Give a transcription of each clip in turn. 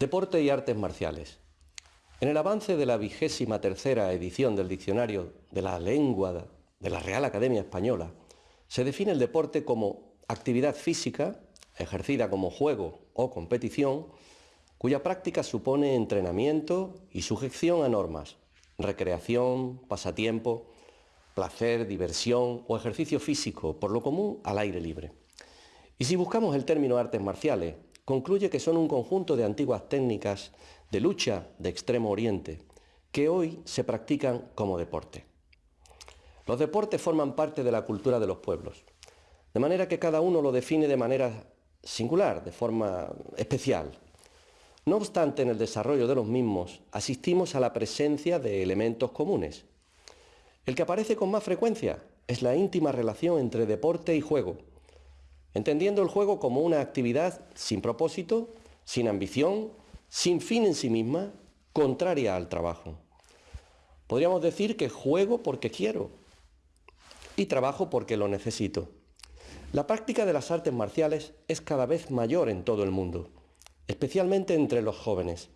Deporte y artes marciales. En el avance de la vigésima tercera edición del Diccionario de la Lengua de la Real Academia Española, se define el deporte como actividad física, ejercida como juego o competición, cuya práctica supone entrenamiento y sujeción a normas, recreación, pasatiempo, placer, diversión o ejercicio físico, por lo común al aire libre. Y si buscamos el término artes marciales, concluye que son un conjunto de antiguas técnicas de lucha de extremo oriente que hoy se practican como deporte. Los deportes forman parte de la cultura de los pueblos, de manera que cada uno lo define de manera singular, de forma especial. No obstante, en el desarrollo de los mismos asistimos a la presencia de elementos comunes. El que aparece con más frecuencia es la íntima relación entre deporte y juego, entendiendo el juego como una actividad sin propósito, sin ambición, sin fin en sí misma, contraria al trabajo. Podríamos decir que juego porque quiero y trabajo porque lo necesito. La práctica de las artes marciales es cada vez mayor en todo el mundo, especialmente entre los jóvenes.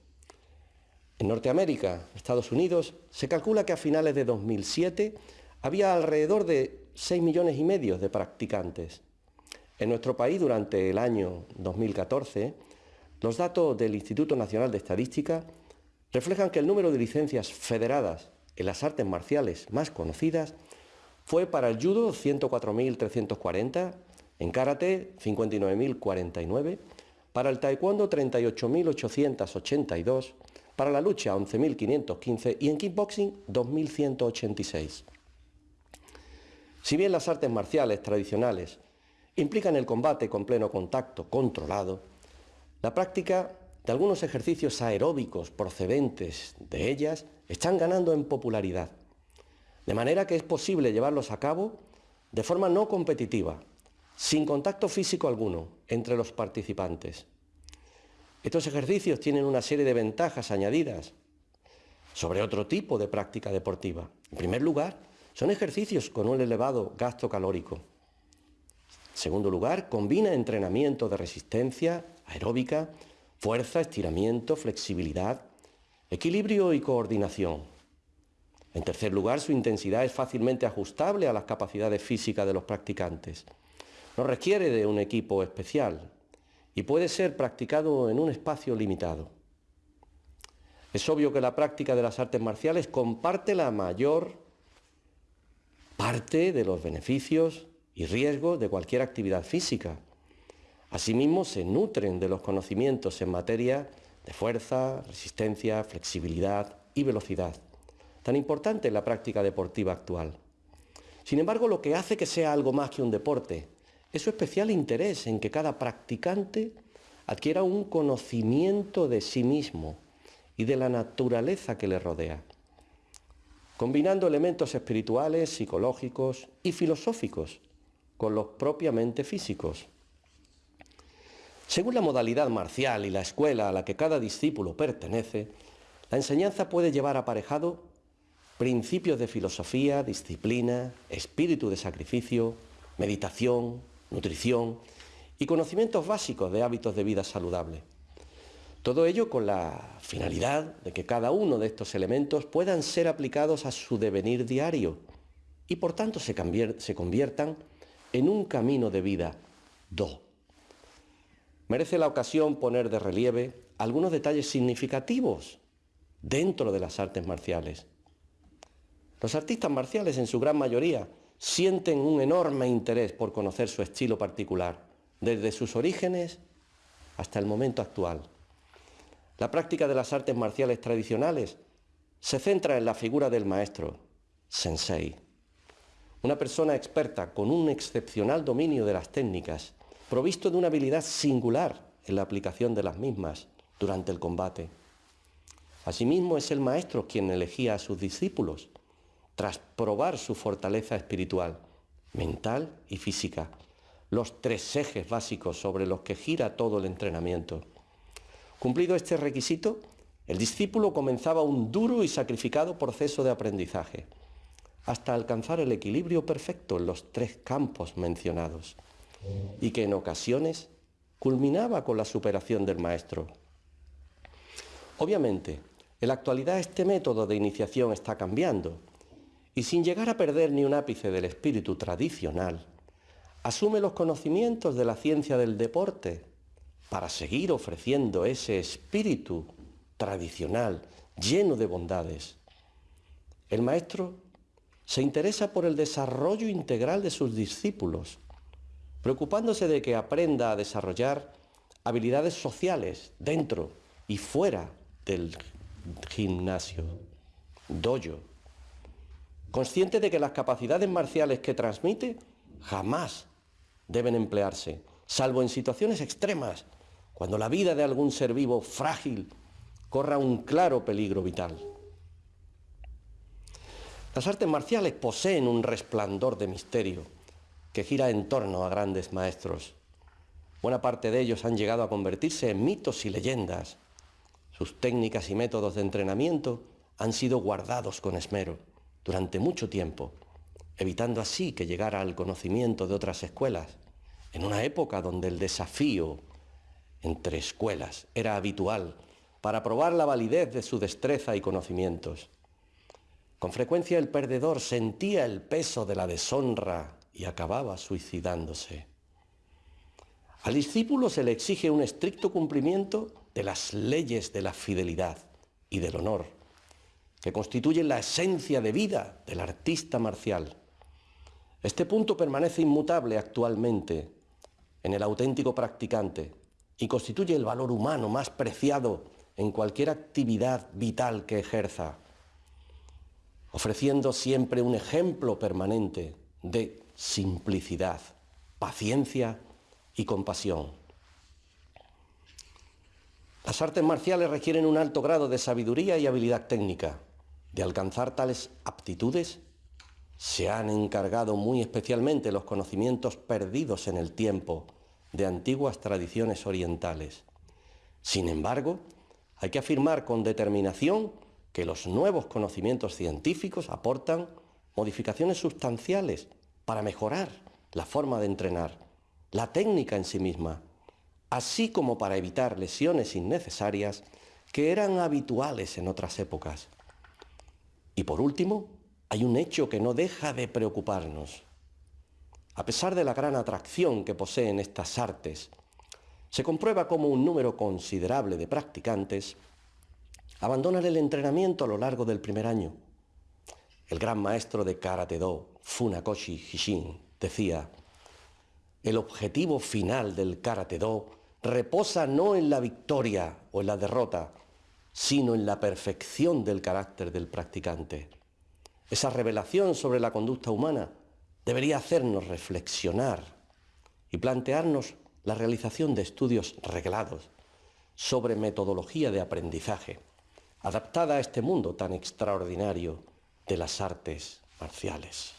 En Norteamérica, Estados Unidos, se calcula que a finales de 2007 había alrededor de 6 millones y medio de practicantes. En nuestro país, durante el año 2014, los datos del Instituto Nacional de Estadística reflejan que el número de licencias federadas en las artes marciales más conocidas fue para el judo 104.340, en karate 59.049, para el taekwondo 38.882, para la lucha 11.515 y en kickboxing 2.186. Si bien las artes marciales tradicionales implican el combate con pleno contacto controlado, la práctica de algunos ejercicios aeróbicos procedentes de ellas están ganando en popularidad, de manera que es posible llevarlos a cabo de forma no competitiva, sin contacto físico alguno entre los participantes. Estos ejercicios tienen una serie de ventajas añadidas sobre otro tipo de práctica deportiva. En primer lugar, son ejercicios con un elevado gasto calórico segundo lugar, combina entrenamiento de resistencia aeróbica, fuerza, estiramiento, flexibilidad, equilibrio y coordinación. En tercer lugar, su intensidad es fácilmente ajustable a las capacidades físicas de los practicantes. No requiere de un equipo especial y puede ser practicado en un espacio limitado. Es obvio que la práctica de las artes marciales comparte la mayor parte de los beneficios y riesgos de cualquier actividad física. Asimismo, se nutren de los conocimientos en materia de fuerza, resistencia, flexibilidad y velocidad, tan importante en la práctica deportiva actual. Sin embargo, lo que hace que sea algo más que un deporte es su especial interés en que cada practicante adquiera un conocimiento de sí mismo y de la naturaleza que le rodea, combinando elementos espirituales, psicológicos y filosóficos con los propiamente físicos. Según la modalidad marcial y la escuela a la que cada discípulo pertenece, la enseñanza puede llevar aparejado principios de filosofía, disciplina, espíritu de sacrificio, meditación, nutrición y conocimientos básicos de hábitos de vida saludable. Todo ello con la finalidad de que cada uno de estos elementos puedan ser aplicados a su devenir diario y por tanto se, conviertan en un camino de vida do. Merece la ocasión poner de relieve algunos detalles significativos dentro de las artes marciales. Los artistas marciales en su gran mayoría sienten un enorme interés por conocer su estilo particular, desde sus orígenes hasta el momento actual. La práctica de las artes marciales tradicionales se centra en la figura del maestro, sensei, una persona experta con un excepcional dominio de las técnicas, provisto de una habilidad singular en la aplicación de las mismas durante el combate. Asimismo es el maestro quien elegía a sus discípulos, tras probar su fortaleza espiritual, mental y física, los tres ejes básicos sobre los que gira todo el entrenamiento. Cumplido este requisito, el discípulo comenzaba un duro y sacrificado proceso de aprendizaje hasta alcanzar el equilibrio perfecto en los tres campos mencionados, y que en ocasiones culminaba con la superación del maestro. Obviamente, en la actualidad este método de iniciación está cambiando y sin llegar a perder ni un ápice del espíritu tradicional, asume los conocimientos de la ciencia del deporte para seguir ofreciendo ese espíritu tradicional lleno de bondades. El maestro se interesa por el desarrollo integral de sus discípulos, preocupándose de que aprenda a desarrollar habilidades sociales dentro y fuera del gimnasio, dojo, consciente de que las capacidades marciales que transmite jamás deben emplearse, salvo en situaciones extremas, cuando la vida de algún ser vivo frágil corra un claro peligro vital. Las artes marciales poseen un resplandor de misterio que gira en torno a grandes maestros. Buena parte de ellos han llegado a convertirse en mitos y leyendas. Sus técnicas y métodos de entrenamiento han sido guardados con esmero durante mucho tiempo, evitando así que llegara al conocimiento de otras escuelas, en una época donde el desafío entre escuelas era habitual para probar la validez de su destreza y conocimientos. Con frecuencia el perdedor sentía el peso de la deshonra y acababa suicidándose. Al discípulo se le exige un estricto cumplimiento de las leyes de la fidelidad y del honor, que constituyen la esencia de vida del artista marcial. Este punto permanece inmutable actualmente en el auténtico practicante y constituye el valor humano más preciado en cualquier actividad vital que ejerza ofreciendo siempre un ejemplo permanente de simplicidad, paciencia y compasión. Las artes marciales requieren un alto grado de sabiduría y habilidad técnica. De alcanzar tales aptitudes, se han encargado muy especialmente los conocimientos perdidos en el tiempo de antiguas tradiciones orientales. Sin embargo, hay que afirmar con determinación que los nuevos conocimientos científicos aportan modificaciones sustanciales para mejorar la forma de entrenar, la técnica en sí misma, así como para evitar lesiones innecesarias que eran habituales en otras épocas. Y por último, hay un hecho que no deja de preocuparnos. A pesar de la gran atracción que poseen estas artes, se comprueba como un número considerable de practicantes abandonan el entrenamiento a lo largo del primer año. El gran maestro de Karate Do, Funakoshi Hishin, decía, el objetivo final del Karate Do reposa no en la victoria o en la derrota, sino en la perfección del carácter del practicante. Esa revelación sobre la conducta humana debería hacernos reflexionar y plantearnos la realización de estudios reglados sobre metodología de aprendizaje adaptada a este mundo tan extraordinario de las artes marciales.